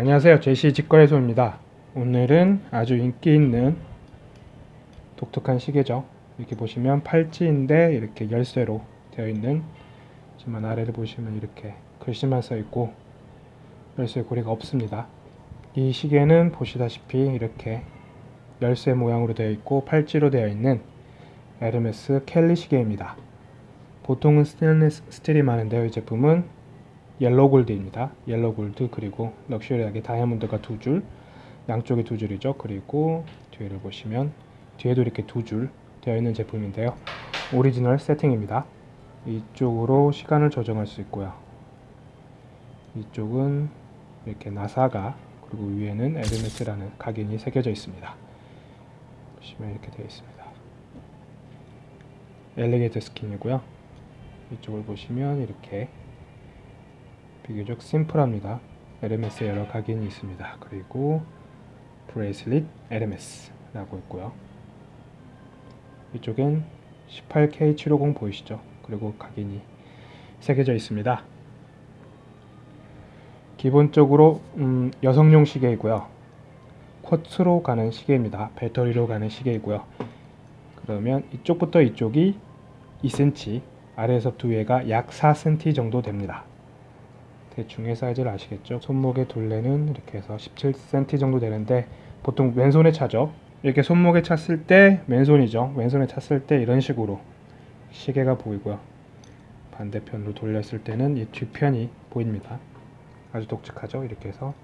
안녕하세요. 제시 직거래소입니다. 오늘은 아주 인기 있는 독특한 시계죠. 이렇게 보시면 팔찌인데 이렇게 열쇠로 되어 있는 하지만 아래를 보시면 이렇게 글씨만 써 있고 열쇠 고리가 없습니다. 이 시계는 보시다시피 이렇게 열쇠 모양으로 되어 있고 팔찌로 되어 있는 에르메스 켈리 시계입니다. 보통은 스테인리스 스틸이 많은데요. 이 제품은 yellow gold입니다. yellow gold 그리고 럭셔리하게 다이아몬드가 두 줄, 양쪽에 두 줄이죠. 그리고 뒤를 보시면 뒤에도 이렇게 두 줄 되어 있는 제품인데요. 오리지널 세팅입니다. 이쪽으로 시간을 조정할 수 있고요. 이쪽은 이렇게 나사가 그리고 위에는 에르메스라는 각인이 새겨져 있습니다. 보시면 이렇게 되어 있습니다. alligator skin이고요. 이쪽을 보시면 이렇게 비교적 심플합니다. 에르메스 여러 각인이 있습니다. 그리고 bracelet 에르메스라고 있고요. 이쪽엔 18K750 보이시죠? 그리고 각인이 새겨져 있습니다. 기본적으로 음, 여성용 시계이고요. quartz로 가는 시계입니다. 배터리로 가는 시계이고요. 그러면 이쪽부터 이쪽이 2cm, 아래에서부터 위에가 약 4cm 정도 됩니다. 대충의 사이즈를 아시겠죠? 손목의 둘레는 이렇게 해서 17cm 정도 되는데 보통 왼손에 차죠. 이렇게 손목에 찼을 때 왼손이죠. 왼손에 찼을 때 이런 식으로 시계가 보이고요. 반대편으로 돌렸을 때는 이 뒤편이 보입니다. 아주 독특하죠. 이렇게 해서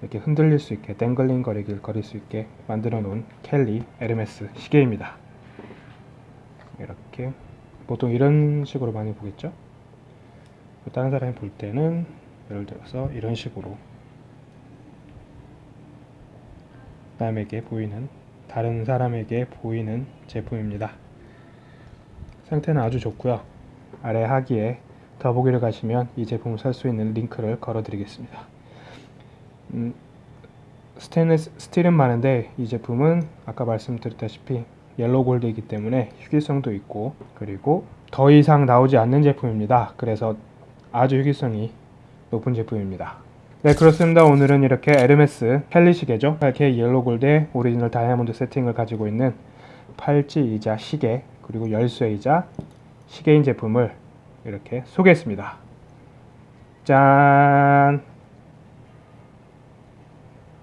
이렇게 흔들릴 수 있게 땡글링 거리길 거릴 수 있게 만들어 놓은 켈리 에르메스 시계입니다. 이렇게 보통 이런 식으로 많이 보겠죠? 다른 사람이 볼 때는 예를 들어서 이런 식으로 남에게 보이는 다른 사람에게 보이는 제품입니다. 상태는 아주 좋고요. 아래 하기에 더보기를 가시면 이 제품을 살 수 있는 링크를 걸어 드리겠습니다. 음, 스테인리스 스틸은 많은데 이 제품은 아까 말씀드렸다시피 yellow gold이기 때문에 희귀성도 있고 그리고 더 이상 나오지 않는 제품입니다. 그래서 아주 희귀성이 높은 제품입니다. 네 그렇습니다. 오늘은 이렇게 에르메스 켈리 시계죠. 이렇게 yellow gold의 오리지널 다이아몬드 세팅을 가지고 있는 팔찌이자 시계 그리고 열쇠이자 시계인 제품을 이렇게 소개했습니다. 짠!